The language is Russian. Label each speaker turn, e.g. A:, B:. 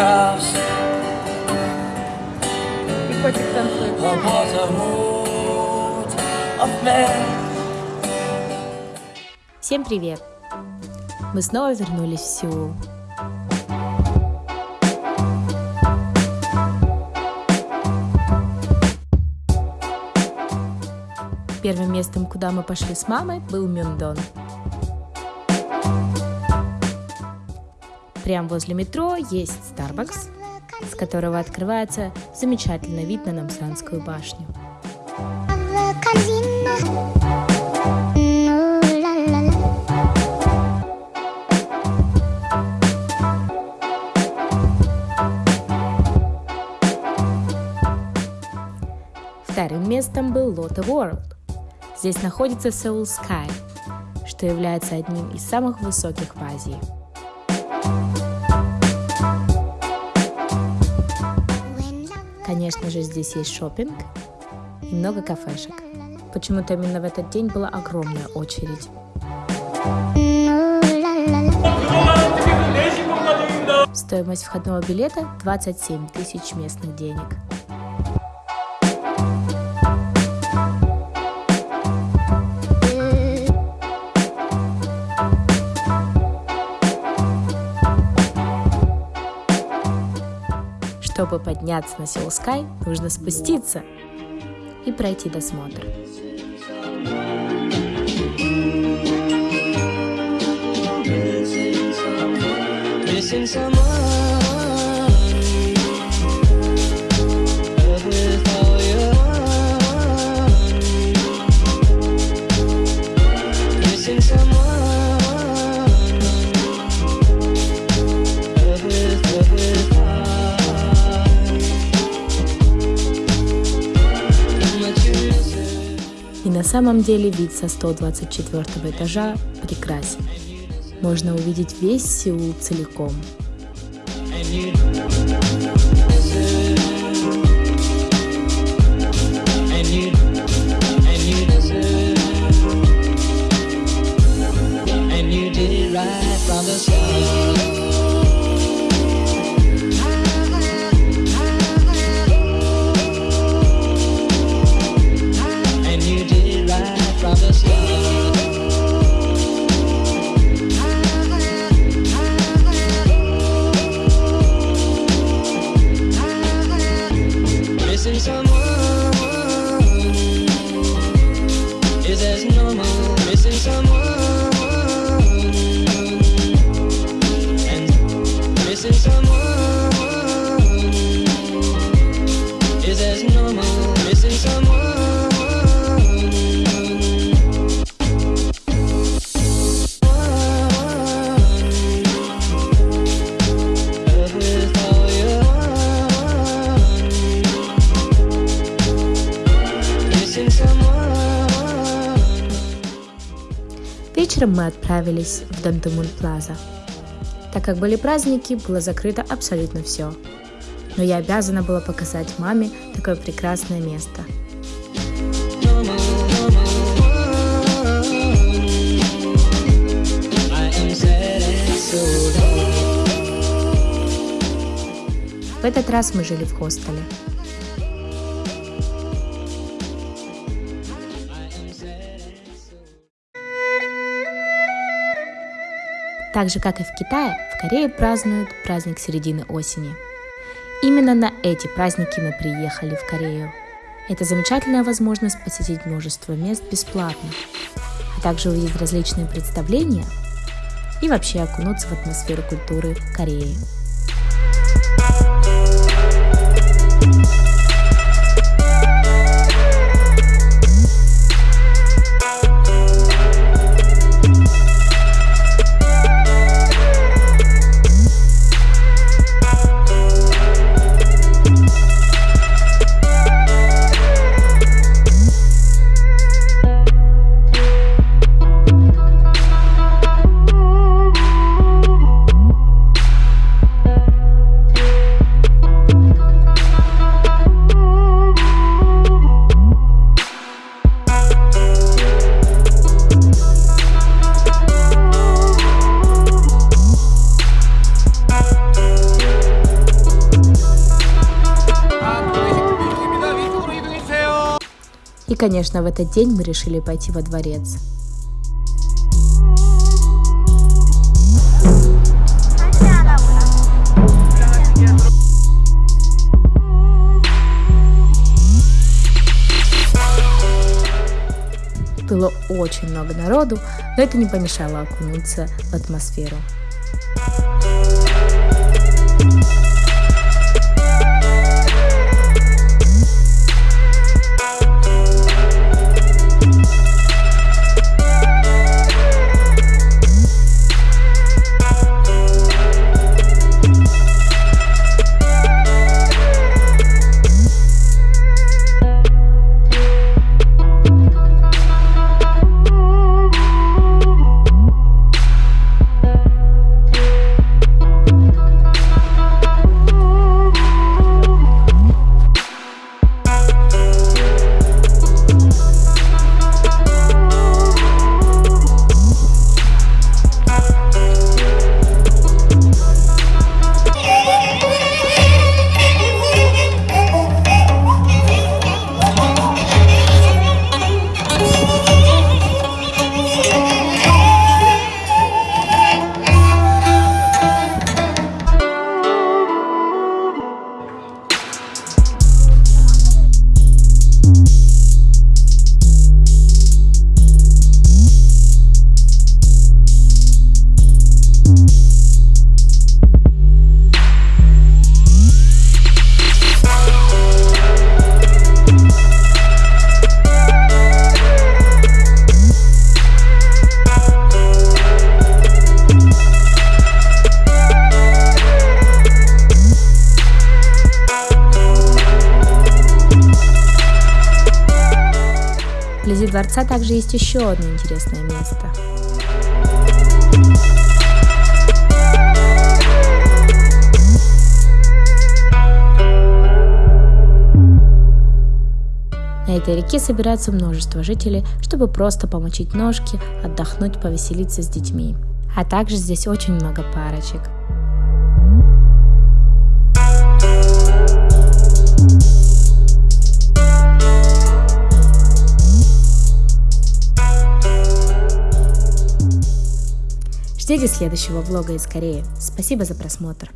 A: photographs
B: И котик танцует.
A: of men.
C: Всем привет! Мы снова вернулись в Сеул. Первым местом, куда мы пошли с мамой, был Мюндон. Прямо возле метро есть Starbucks, с которого открывается замечательный вид на Намсанскую башню. Вторым местом был Lotte World. Здесь находится Seoul Sky, что является одним из самых высоких в Азии. Конечно же, здесь есть шопинг и много кафешек. Почему-то именно в этот день была огромная очередь. Стоимость входного билета 27 тысяч местных денег. Чтобы подняться на Seoul Sky, нужно спуститься и пройти досмотр.
A: Missing someone
C: на самом деле вид со 124 этажа прекрасен. Можно увидеть весь Сеул целиком.
A: and you miss it.
C: Вечером мы отправились в Дантемун Плаза. Так как были праздники, было закрыто абсолютно все. Но я обязана была показать маме такое прекрасное место. В этот раз мы жили в хостеле. Так же, как и в Китае, в Корее празднуют праздник середины осени. Именно на эти праздники мы приехали в Корею. Это замечательная возможность посетить множество мест бесплатно, а также увидеть различные представления и вообще окунуться в атмосферу культуры Кореи. Конечно, в этот день мы решили пойти во дворец. Было очень много народу, но это не помешало окунуться в атмосферу. Вблизи дворца также есть еще одно интересное место. На этой реке собирается множество жителей, чтобы просто помочить ножки, отдохнуть, повеселиться с детьми. А также здесь очень много парочек – Ждите следующего влога из Кореи. Спасибо за просмотр.